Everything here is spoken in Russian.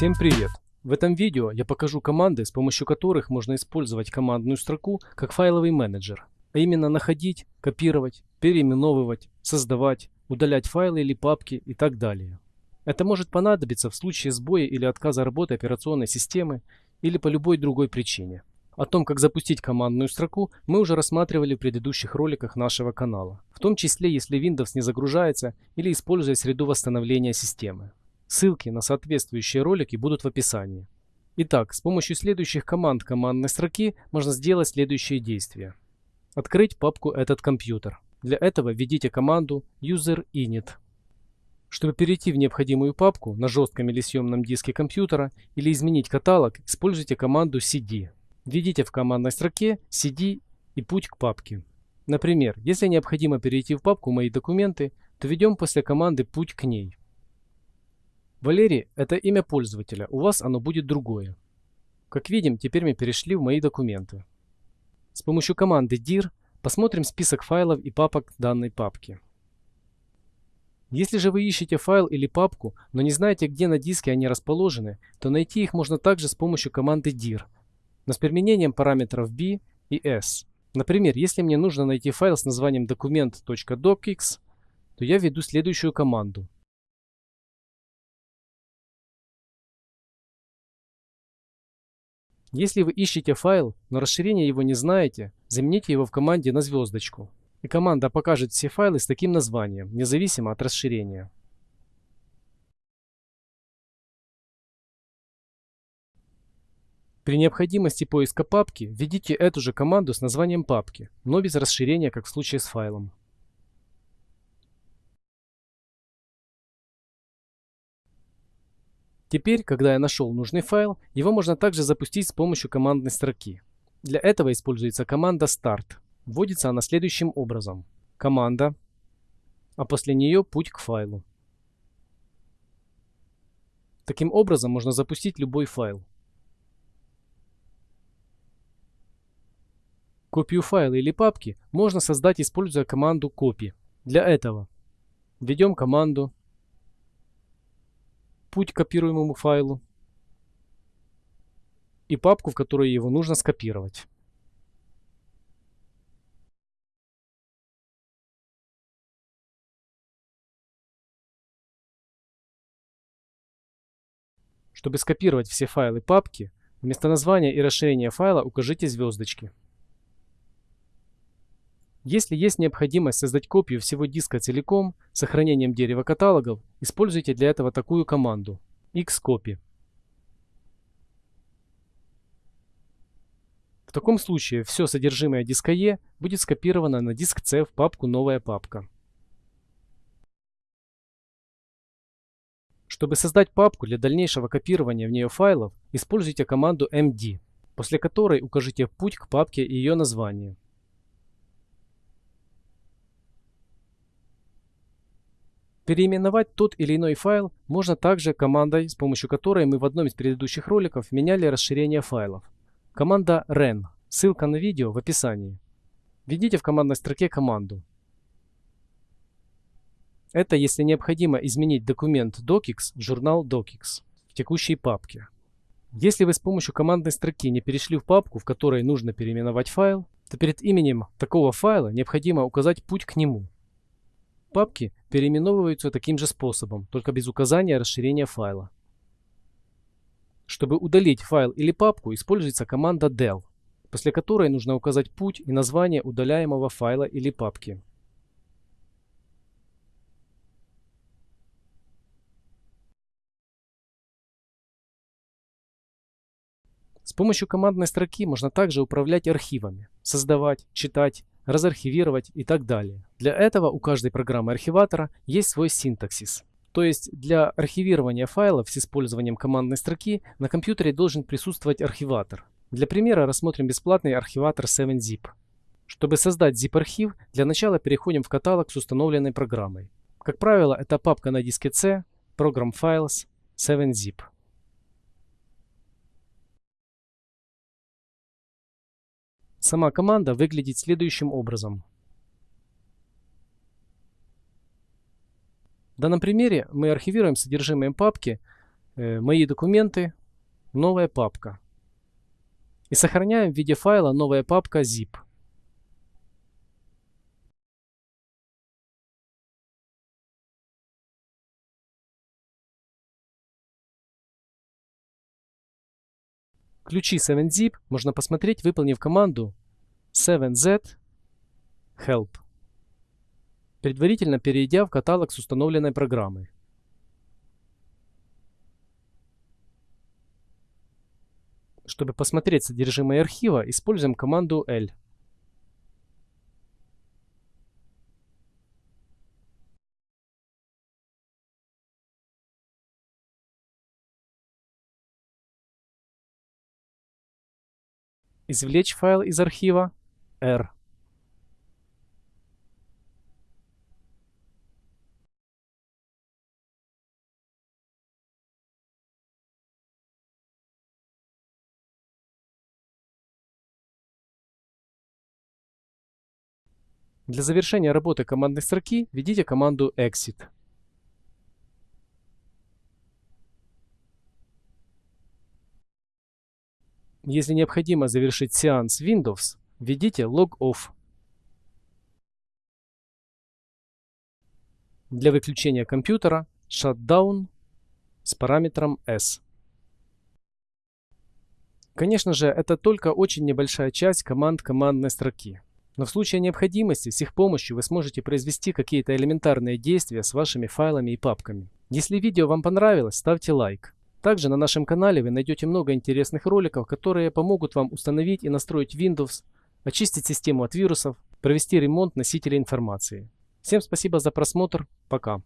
Всем привет! В этом видео я покажу команды, с помощью которых можно использовать командную строку как файловый менеджер, а именно находить, копировать, переименовывать, создавать, удалять файлы или папки и так далее. Это может понадобиться в случае сбоя или отказа работы операционной системы или по любой другой причине. О том, как запустить командную строку, мы уже рассматривали в предыдущих роликах нашего канала, в том числе если Windows не загружается или используя среду восстановления системы. Ссылки на соответствующие ролики будут в описании. Итак, с помощью следующих команд командной строки можно сделать следующие действия. Открыть папку «Этот компьютер». Для этого введите команду userinit. Чтобы перейти в необходимую папку на жестком или съемном диске компьютера или изменить каталог, используйте команду cd. Введите в командной строке cd и путь к папке. Например, если необходимо перейти в папку «Мои документы», то введем после команды «Путь к ней». Валерий – это имя пользователя, у вас оно будет другое. Как видим, теперь мы перешли в мои документы. С помощью команды dir посмотрим список файлов и папок данной папки. Если же вы ищете файл или папку, но не знаете, где на диске они расположены, то найти их можно также с помощью команды dir, но с применением параметров b и s. Например, если мне нужно найти файл с названием document.docx, то я введу следующую команду – Если вы ищете файл, но расширение его не знаете, замените его в команде на звездочку. И команда покажет все файлы с таким названием, независимо от расширения. При необходимости поиска папки введите эту же команду с названием папки, но без расширения, как в случае с файлом. Теперь, когда я нашел нужный файл, его можно также запустить с помощью командной строки. Для этого используется команда start. Вводится она следующим образом. Команда, а после нее путь к файлу. Таким образом можно запустить любой файл. Копию файла или папки можно создать, используя команду copy. Для этого введем команду путь к копируемому файлу и папку, в которой его нужно скопировать. Чтобы скопировать все файлы папки, вместо названия и расширения файла укажите звездочки. Если есть необходимость создать копию всего диска целиком с сохранением дерева каталогов, используйте для этого такую команду xcopy. В таком случае все содержимое диска E будет скопировано на диск C в папку «Новая папка». Чтобы создать папку для дальнейшего копирования в нее файлов, используйте команду md, после которой укажите путь к папке и ее название. Переименовать тот или иной файл можно также командой, с помощью которой мы в одном из предыдущих роликов меняли расширение файлов. Команда ren. Ссылка на видео в описании. Введите в командной строке команду. Это если необходимо изменить документ docx в журнал docx в текущей папке. Если вы с помощью командной строки не перешли в папку, в которой нужно переименовать файл, то перед именем такого файла необходимо указать путь к нему. Папки переименовываются таким же способом, только без указания расширения файла. Чтобы удалить файл или папку, используется команда del, после которой нужно указать путь и название удаляемого файла или папки. С помощью командной строки можно также управлять архивами, создавать, читать, разархивировать и так далее. Для этого у каждой программы архиватора есть свой синтаксис. То есть для архивирования файлов с использованием командной строки на компьютере должен присутствовать архиватор. Для примера рассмотрим бесплатный архиватор 7zip. Чтобы создать zip-архив, для начала переходим в каталог с установленной программой. Как правило, это папка на диске C, Program Files, 7zip. Сама команда выглядит следующим образом. В данном примере мы архивируем содержимое папки э, «Мои документы», «Новая папка». И сохраняем в виде файла новая папка zip. Ключи 7zip можно посмотреть, выполнив команду 7z help, предварительно перейдя в каталог с установленной программой. Чтобы посмотреть содержимое архива, используем команду L. Извлечь файл из архива R. Для завершения работы командной строки введите команду exit. Если необходимо завершить сеанс Windows, введите log off. Для выключения компьютера shutdown с параметром S. Конечно же, это только очень небольшая часть команд командной строки. Но в случае необходимости с их помощью вы сможете произвести какие-то элементарные действия с вашими файлами и папками. Если видео вам понравилось, ставьте лайк. Также на нашем канале вы найдете много интересных роликов, которые помогут вам установить и настроить Windows, очистить систему от вирусов, провести ремонт носителей информации. Всем спасибо за просмотр, пока.